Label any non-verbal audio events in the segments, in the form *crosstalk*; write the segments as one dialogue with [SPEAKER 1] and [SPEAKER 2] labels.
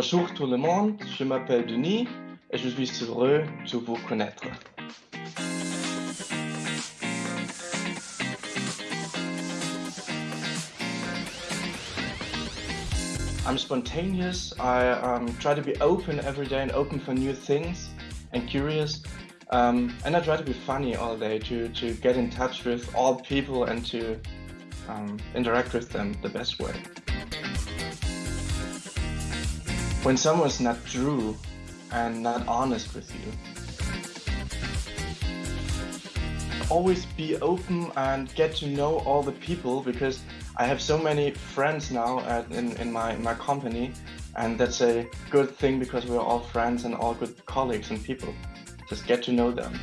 [SPEAKER 1] Bonjour tout le monde, je m'appelle Denis et je suis heureux de vous connaître. I'm spontaneous, I um, try to be open every day and open for new things and curious. Um, and I try to be funny all day to, to get in touch with all people and to um, interact with them the best way. When someone's not true and not honest with you, always be open and get to know all the people because I have so many friends now at, in, in my, my company and that's a good thing because we're all friends and all good colleagues and people. Just get to know them.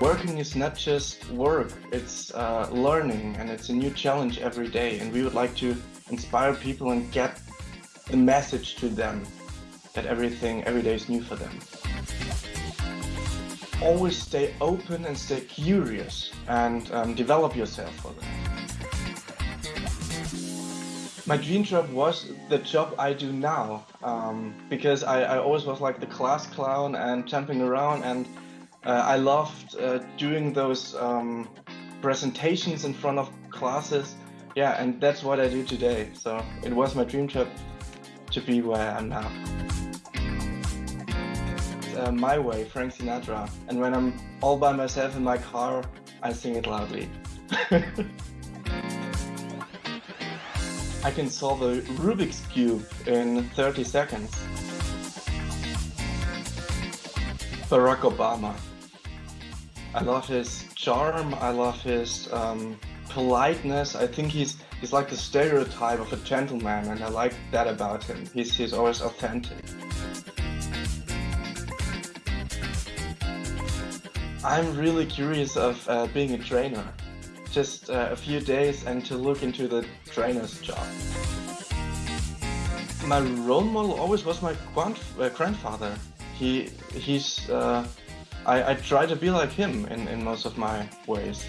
[SPEAKER 1] Working is not just work, it's uh, learning and it's a new challenge every day and we would like to inspire people and get the message to them that everything every day is new for them. Always stay open and stay curious and um, develop yourself for that. My dream job was the job I do now um, because I, I, always was like the class clown and jumping around and I loved uh, doing those um, presentations in front of classes. Yeah, and that's what I do today. So it was my dream job to be where I am now. Uh, my way, Frank Sinatra. And when I'm all by myself in my car, I sing it loudly. *laughs* I can solve a Rubik's Cube in 30 seconds. Barack Obama. I love his charm, I love his um, politeness. I think he's he's like the stereotype of a gentleman and I like that about him. He's, he's always authentic. I'm really curious of uh, being a trainer just uh, a few days and to look into the trainer's job. My role model always was my uh, grandfather. He he's uh, I, I try to be like him in, in most of my ways.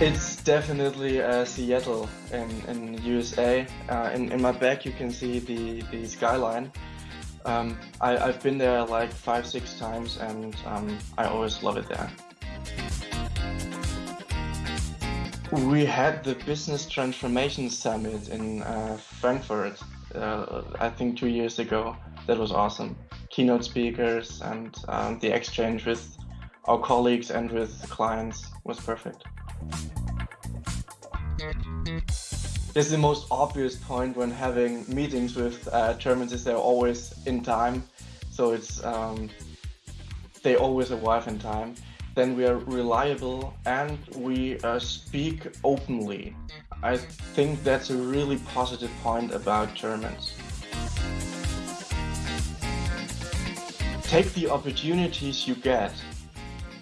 [SPEAKER 1] It's definitely uh, Seattle in, in USA. Uh, in, in my back you can see the, the skyline. Um, I, I've been there like five, six times and um, I always love it there. We had the Business Transformation Summit in uh, Frankfurt, uh, I think two years ago. That was awesome. Keynote speakers and um, the exchange with our colleagues and with clients was perfect. This is the most obvious point when having meetings with uh, Germans is they're always in time. So it's um, they always arrive in time then we are reliable and we uh, speak openly. I think that's a really positive point about Germans. Take the opportunities you get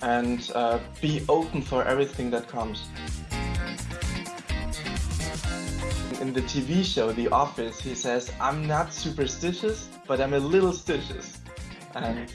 [SPEAKER 1] and uh, be open for everything that comes. In the TV show The Office, he says, I'm not superstitious, but I'm a little stitious. And